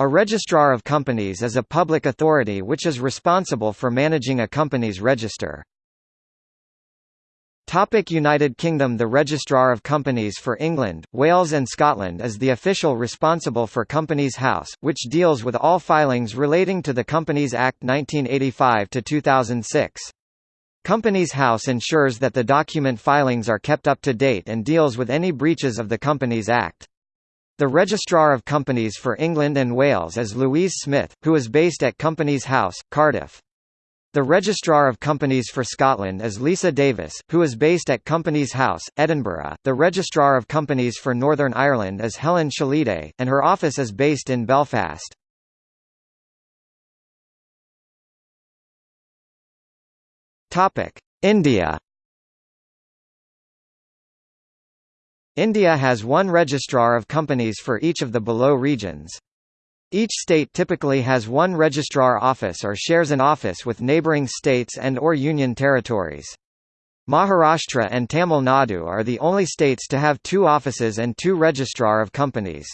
A registrar of companies is a public authority which is responsible for managing a company's register. Topic United Kingdom The Registrar of Companies for England, Wales and Scotland is the official responsible for Companies House, which deals with all filings relating to the Companies Act 1985-2006. Companies House ensures that the document filings are kept up to date and deals with any breaches of the Companies Act. The Registrar of Companies for England and Wales is Louise Smith, who is based at Companies House, Cardiff. The Registrar of Companies for Scotland is Lisa Davis, who is based at Companies House, Edinburgh. The Registrar of Companies for Northern Ireland is Helen Shilliday, and her office is based in Belfast. India India has one registrar of companies for each of the below regions. Each state typically has one registrar office or shares an office with neighbouring states and or union territories. Maharashtra and Tamil Nadu are the only states to have two offices and two registrar of companies.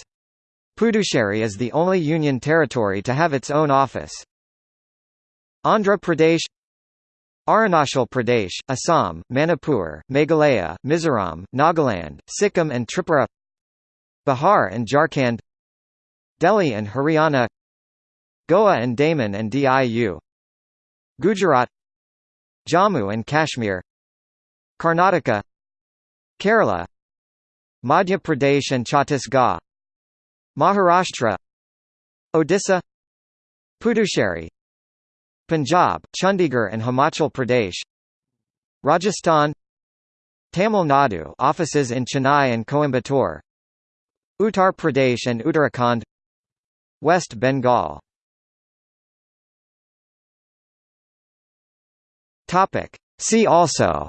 Puducherry is the only union territory to have its own office. Andhra Pradesh Arunachal Pradesh, Assam, Manipur, Meghalaya, Mizoram, Nagaland, Sikkim and Tripura Bihar and Jharkhand Delhi and Haryana Goa and Daman and Diu Gujarat Jammu and Kashmir Karnataka Kerala Madhya Pradesh and Chhattisgarh Maharashtra Odisha Puducherry Punjab, Chandigarh and Himachal Pradesh Rajasthan Tamil Nadu offices in Chennai and Coimbatore Uttar Pradesh and Uttarakhand West Bengal. Topic. See also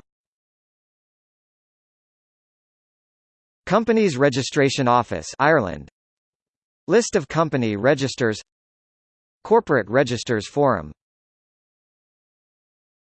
Companies Registration Office Ireland. List of company registers Corporate Registers Forum